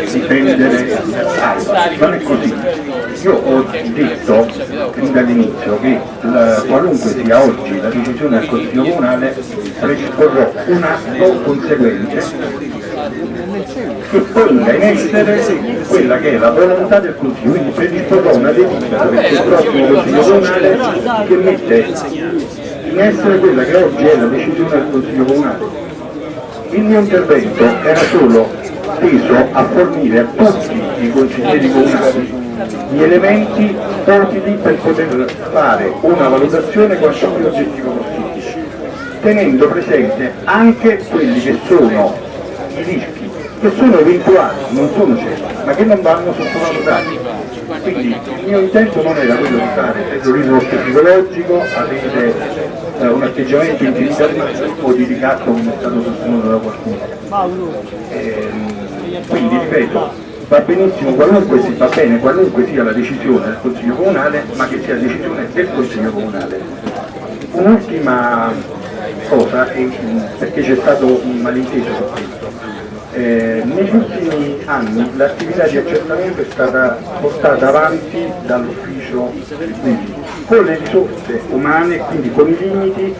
difendere non è così. Io ho detto fin dall'inizio che la, qualunque sia oggi la decisione del Consiglio Comunale predisporrò un atto conseguente che ponga in essere quella che è la volontà del Consiglio, quindi predisporrò una delibera prossimo Consiglio Comunale che mette in essere quella che oggi è la decisione del Consiglio Comunale. Il mio intervento era solo teso a fornire a tutti i consiglieri comunali gli elementi utili per poter fare una valutazione quanto più oggettiva possibile, tenendo presente anche quelli che sono i rischi, che sono eventuali, non sono certi, ma che non vanno sottovalutati. Quindi il mio intento non era quello di fare terrorismo psicologico, avere eh, un atteggiamento intimidatorio o di ricatto come è stato sostenuto da qualcuno. Ehm, quindi ripeto, va benissimo qualunque si va bene qualunque sia la decisione del Consiglio Comunale, ma che sia decisione del Consiglio Comunale. Un'ultima cosa, perché c'è stato un malinteso su questo. Eh, negli ultimi anni l'attività di accertamento è stata portata avanti dall'ufficio tributi con le risorse umane, quindi con i limiti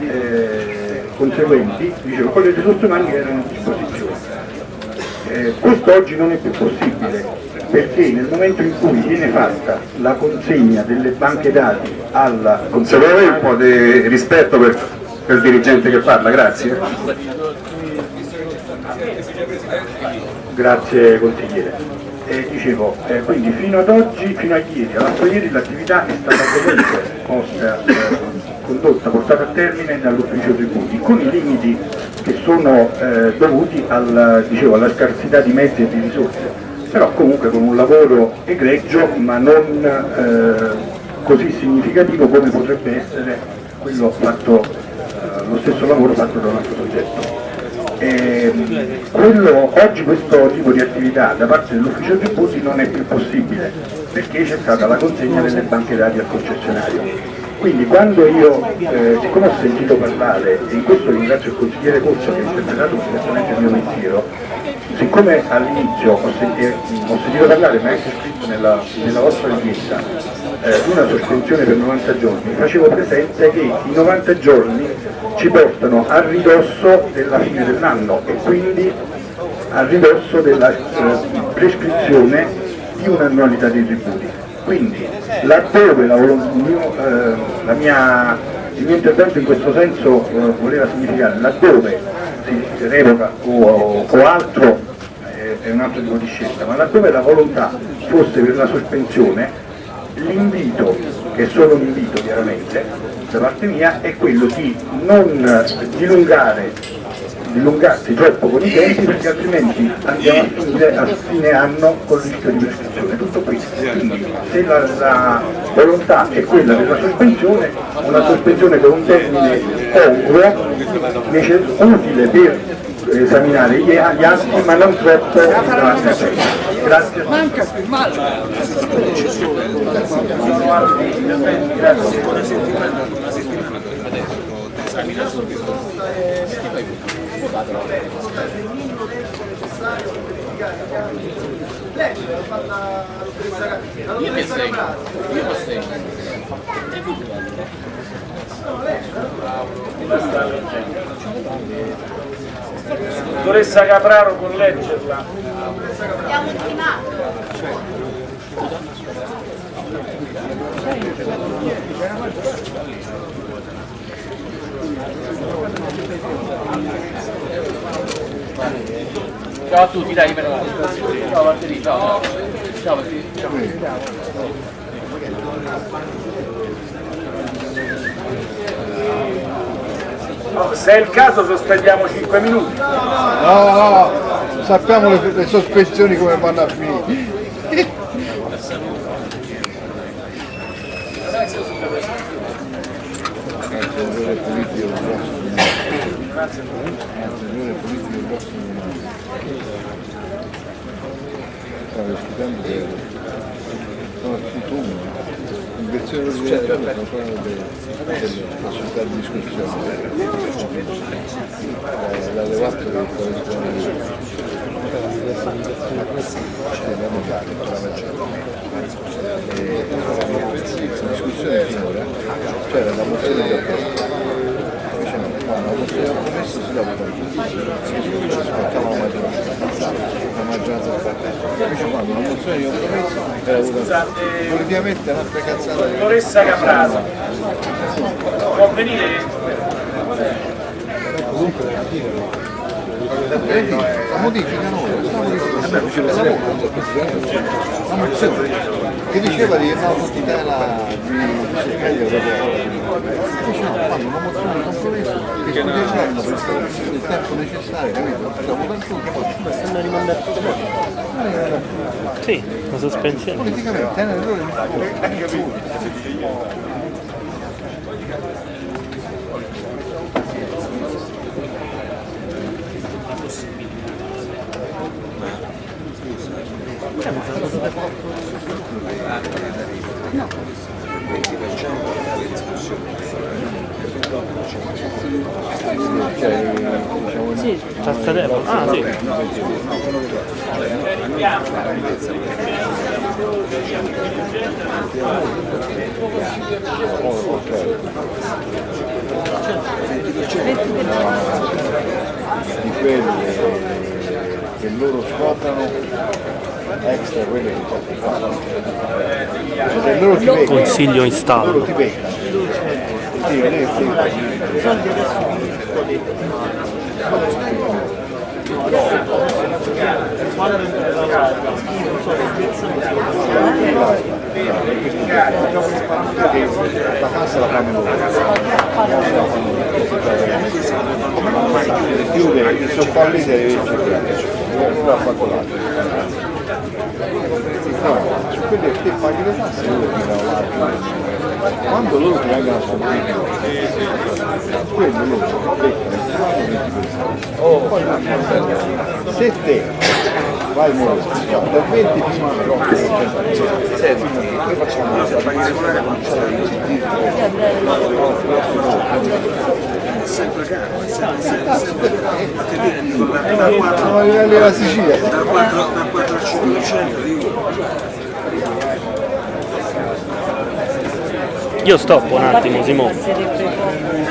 eh, conseguenti, dicevo, con le risorse umane che erano a disposizione eh, questo oggi non è più possibile perché nel momento in cui viene fatta la consegna delle banche dati alla Consigliere un po' di rispetto per, per il dirigente che parla, grazie. Grazie consigliere. Eh, dicevo, eh, quindi fino ad oggi, fino a ieri, all'altro ieri l'attività è stata comunque posta, eh, condotta, portata a termine dall'ufficio tributi con i limiti che sono eh, dovuti al, dicevo, alla scarsità di mezzi e di risorse, però comunque con un lavoro egregio ma non eh, così significativo come potrebbe essere quello fatto, eh, lo stesso lavoro fatto da un altro soggetto. E, quello, oggi questo tipo di attività da parte dell'ufficio tributi non è più possibile perché c'è stata la consegna delle banche dati al concessionario. Quindi quando io, eh, siccome ho sentito parlare, e in questo ringrazio il consigliere Corso che ha interpretato perfettamente il mio pensiero, siccome all'inizio ho, sentito, ho sentito parlare, ma è anche scritto nella, nella vostra richiesta, eh, una sospensione per 90 giorni, facevo presente che i 90 giorni ci portano a ridosso della fine dell'anno e quindi a ridosso della eh, prescrizione di un'annualità dei tributi. Quindi laddove la, mio, eh, la mia, il mio intervento in questo senso eh, voleva significare laddove si revoca o, o altro eh, è un altro tipo di scelta, ma laddove la volontà fosse per la sospensione, l'invito, che è solo un invito chiaramente, da parte mia, è quello di non dilungare dilungarsi troppo con i tempi perché altrimenti andiamo a finire a fine anno con rischio di prescrizione. Tutto qui. Quindi se la, la, volontà è quella della sospensione, una sospensione con un termine congruo, utile per esaminare gli, gli atti ma non troppo. Grazie. Manca Grazie il minimo tempo necessario per verificare i chiavi leggere l'ho fatta la dottoressa Capraro io lo stesso no dottoressa Capraro può leggerla abbiamo ultimato Ciao a tutti, dai, per Ciao Valtteri, ciao. Ciao Valtteri. No, se è il caso sospendiamo 5 minuti. No, no, sappiamo le, le sospensioni come vanno a finire. stavo discutendo che sono tutto uno, inversione di livello sono ancora delle possibilità di discussione. Eh, la levato che corrisponde dobbiamo fare per la discussione finora. C'era la mozione di approvazione. Invece no, quando la mozione di compromesso si dà votazione. Ci aspettava la maggioranza, la maggioranza quando la mozione di compromesso votazione. Politicamente è un'altra cazzata. Dottoressa Caprato, può venire? Vedi, la modifica no, la modifica. È la voce. La mozione che diceva di no tutti tela di fanno una mozione di compromesso che discuteranno per il tempo necessario, capito? Facciamo tanto che Stanno rimandando Sì, la sospensione. politicamente è un errore di cioè, Sì, tasta tempo. Ah sì. di quelle che loro scoprano extra quelle che fanno. Cioè loro ti beccano. Consiglio installo. Loro ti beccano. Sì, lei sì. La cassa la fanno loro. Chiude il soffà lì deve cercare. Non l'ha fatto l'altro. Su quelle che paghi le tasse loro ti danno l'altro. Quando loro ti vengono a scoprire, quello loro beccano il fanno 20%. Poi se te vai a morire, dal 20 fino al 30%, senti, noi facciamo la pagare Siamo a livello della Sicilia. dal 4, dal 4 al 5% dico. Io stoppo un attimo, Simone.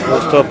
Lo stop.